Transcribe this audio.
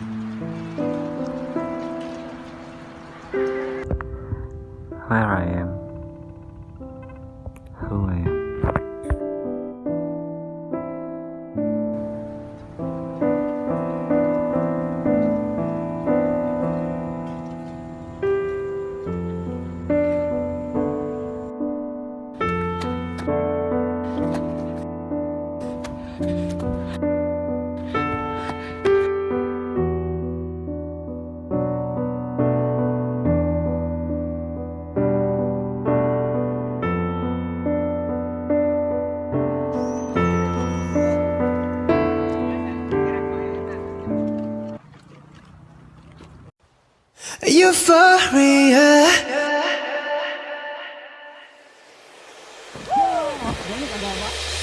Where I am, who I am. Euphoria. Yeah.